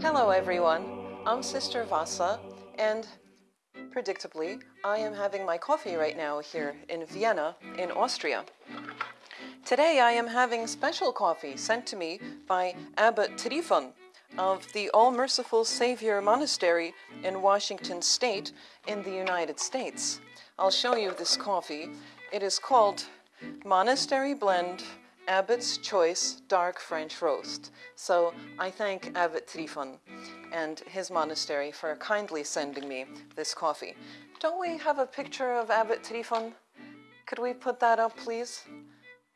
Hello, everyone. I'm Sister Vasa, and predictably, I am having my coffee right now here in Vienna, in Austria. Today, I am having special coffee sent to me by Abbot Tryphon of the All Merciful Savior Monastery in Washington State in the United States. I'll show you this coffee. It is called Monastery Blend Abbot's Choice Dark French Roast. So I thank Abbot Tryphon and his monastery for kindly sending me this coffee. Don't we have a picture of Abbot Tryphon? Could we put that up, please?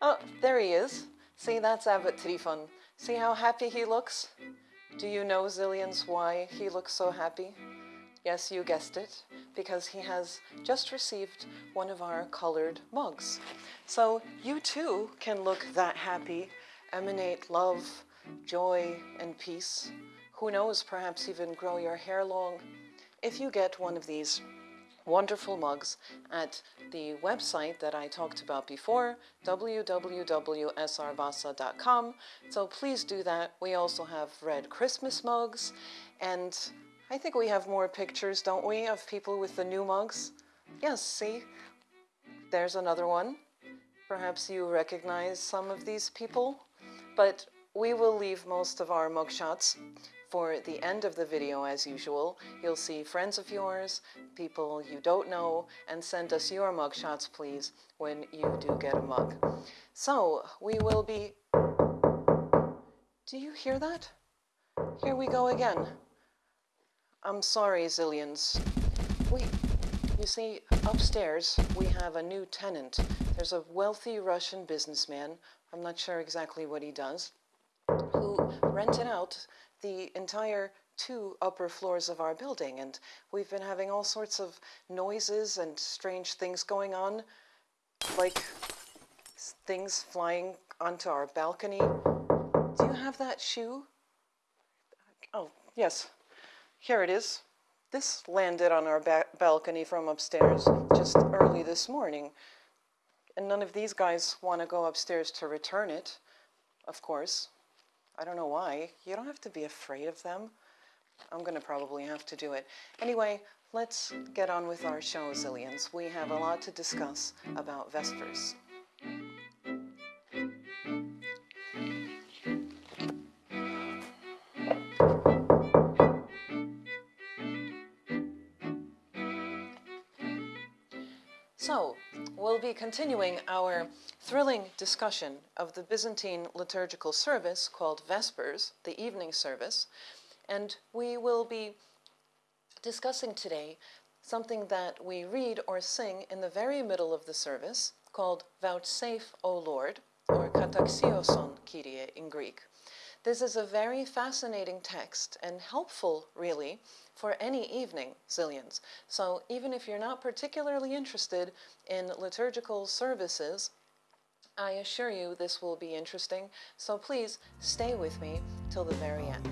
Oh, there he is. See, that's Abbot Tryphon. See how happy he looks? Do you know, Zillions, why he looks so happy? Yes, you guessed it, because he has just received one of our colored mugs. So you too can look that happy, emanate love, joy, and peace. Who knows, perhaps even grow your hair long if you get one of these wonderful mugs at the website that I talked about before, www.srvasa.com. So please do that. We also have red Christmas mugs, and I think we have more pictures, don't we, of people with the new mugs? Yes, see? There's another one. Perhaps you recognize some of these people, but we will leave most of our mugshots for the end of the video as usual. You'll see friends of yours, people you don't know, and send us your mugshots please when you do get a mug. So we will be... Do you hear that? Here we go again. I'm sorry, Zillions. We, you see, upstairs we have a new tenant. There's a wealthy Russian businessman, I'm not sure exactly what he does, who rented out the entire two upper floors of our building. And we've been having all sorts of noises and strange things going on, like things flying onto our balcony. Do you have that shoe? Oh, yes. Here it is. This landed on our ba balcony from upstairs just early this morning. And none of these guys want to go upstairs to return it, of course. I don't know why. You don't have to be afraid of them. I'm going to probably have to do it. Anyway, let's get on with our show, Zillions. We have a lot to discuss about Vespers. So, we'll be continuing our thrilling discussion of the Byzantine liturgical service called Vespers, the evening service, and we will be discussing today something that we read or sing in the very middle of the service called Vouchsafe, O Lord, or Kataxioson Kyrie in Greek. This is a very fascinating text and helpful, really, for any evening, Zillions. So even if you're not particularly interested in liturgical services, I assure you this will be interesting. So please stay with me till the very end.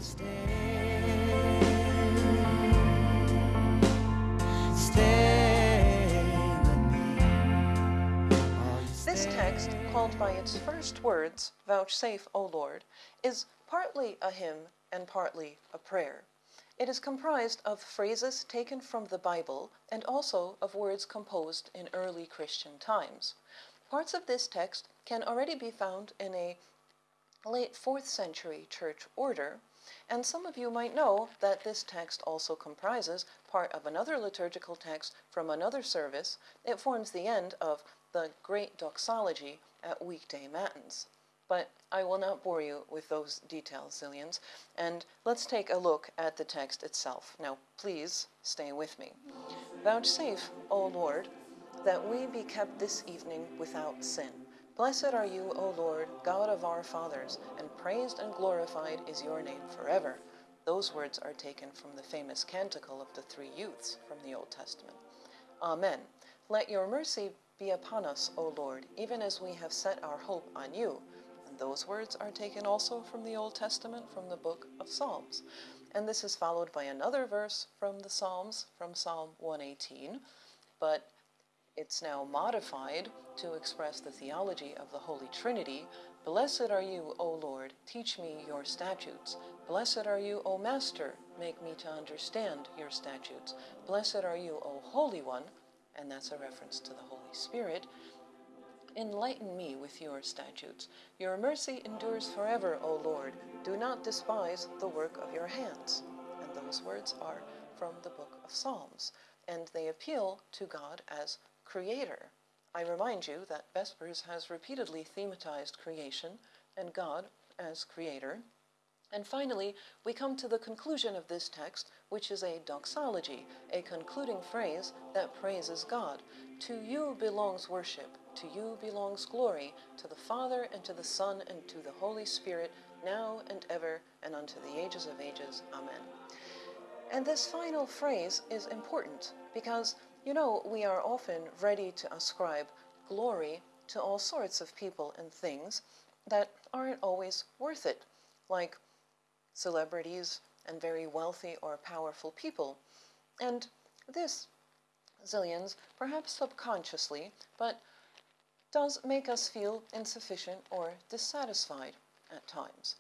This text, called by its first words, Vouchsafe, O Lord, is partly a hymn and partly a prayer. It is comprised of phrases taken from the Bible and also of words composed in early Christian times. Parts of this text can already be found in a late 4th century church order, and some of you might know that this text also comprises part of another liturgical text from another service. It forms the end of the Great Doxology at weekday matins but I will not bore you with those details, Zillions, and let's take a look at the text itself. Now, please stay with me. Vouchsafe, O Lord, that we be kept this evening without sin. Blessed are you, O Lord, God of our fathers, and praised and glorified is your name forever. Those words are taken from the famous canticle of the three youths from the Old Testament. Amen. Let your mercy be upon us, O Lord, even as we have set our hope on you. Those words are taken also from the Old Testament, from the book of Psalms. And this is followed by another verse from the Psalms, from Psalm 118. But It's now modified to express the theology of the Holy Trinity. Blessed are you, O Lord, teach me your statutes. Blessed are you, O Master, make me to understand your statutes. Blessed are you, O Holy One, and that's a reference to the Holy Spirit. Enlighten me with your statutes. Your mercy endures forever, O Lord. Do not despise the work of your hands. And those words are from the book of Psalms, and they appeal to God as creator. I remind you that Vespers has repeatedly thematized creation and God as creator. And finally, we come to the conclusion of this text, which is a doxology, a concluding phrase that praises God. To you belongs worship, to you belongs glory, to the Father, and to the Son, and to the Holy Spirit, now and ever, and unto the ages of ages. Amen. And this final phrase is important because you know, we are often ready to ascribe glory to all sorts of people and things that aren't always worth it, like celebrities and very wealthy or powerful people. And this, zillions, perhaps subconsciously, but does make us feel insufficient or dissatisfied at times.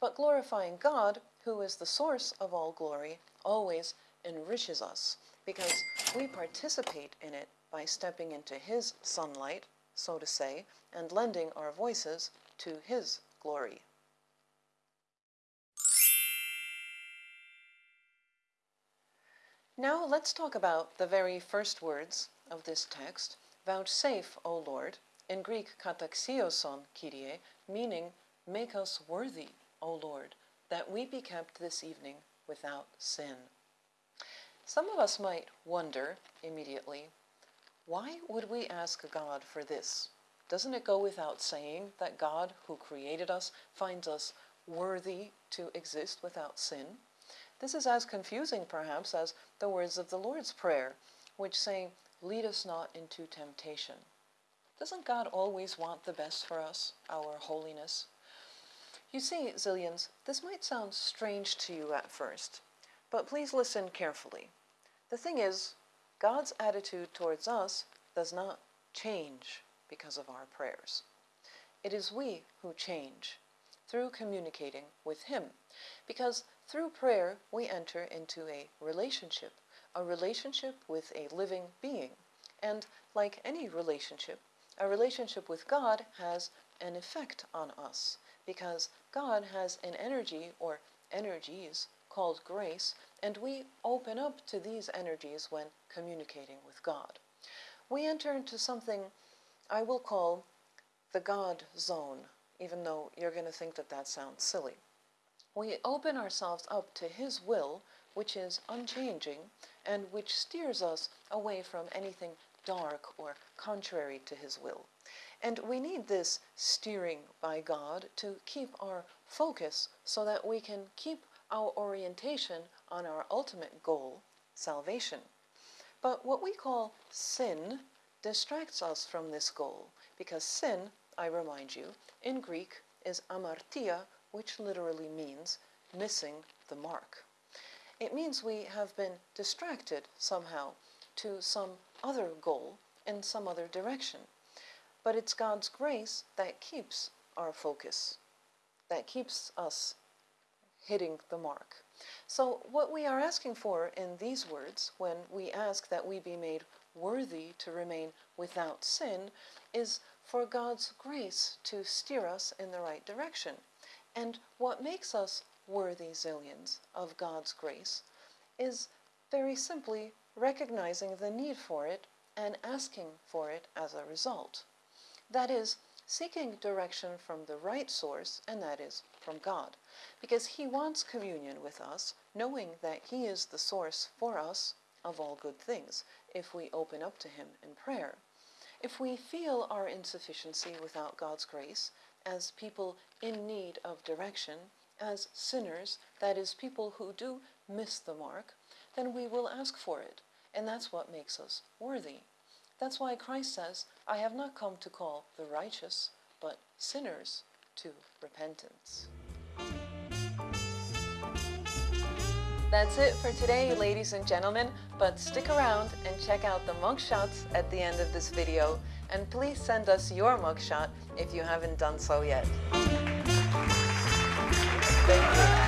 But glorifying God, who is the source of all glory, always enriches us because we participate in it by stepping into His sunlight, so to say, and lending our voices to His glory. Now let's talk about the very first words of this text, vouchsafe, O Lord, in Greek kataxioson, Kyrie, meaning make us worthy, O Lord, that we be kept this evening without sin. Some of us might wonder immediately, why would we ask God for this? Doesn't it go without saying that God, who created us, finds us worthy to exist without sin? This is as confusing, perhaps, as the words of the Lord's Prayer, which say, Lead us not into temptation. Doesn't God always want the best for us, our holiness? You see, Zillions, this might sound strange to you at first, but please listen carefully. The thing is, God's attitude towards us does not change because of our prayers. It is we who change through communicating with Him, because through prayer we enter into a relationship, a relationship with a living being. And like any relationship, a relationship with God has an effect on us, because God has an energy or energies called grace and we open up to these energies when communicating with God. We enter into something I will call the God zone, even though you're going to think that that sounds silly. We open ourselves up to His will, which is unchanging and which steers us away from anything dark or contrary to His will. And we need this steering by God to keep our focus so that we can keep our orientation on our ultimate goal, salvation. But what we call sin distracts us from this goal because sin, I remind you, in Greek is amartia, which literally means missing the mark. It means we have been distracted somehow to some other goal in some other direction. But it's God's grace that keeps our focus, that keeps us hitting the mark. So, what we are asking for in these words, when we ask that we be made worthy to remain without sin, is for God's grace to steer us in the right direction. And what makes us worthy zillions of God's grace is very simply recognizing the need for it and asking for it as a result. That is, seeking direction from the right source, and that is from God, because He wants communion with us, knowing that He is the source for us of all good things, if we open up to Him in prayer. If we feel our insufficiency without God's grace, as people in need of direction, as sinners, that is, people who do miss the mark, then we will ask for it, and that's what makes us worthy. That's why Christ says, I have not come to call the righteous, but sinners to repentance. That's it for today, ladies and gentlemen, but stick around and check out the mugshots at the end of this video, and please send us your mugshot if you haven't done so yet. Thank you.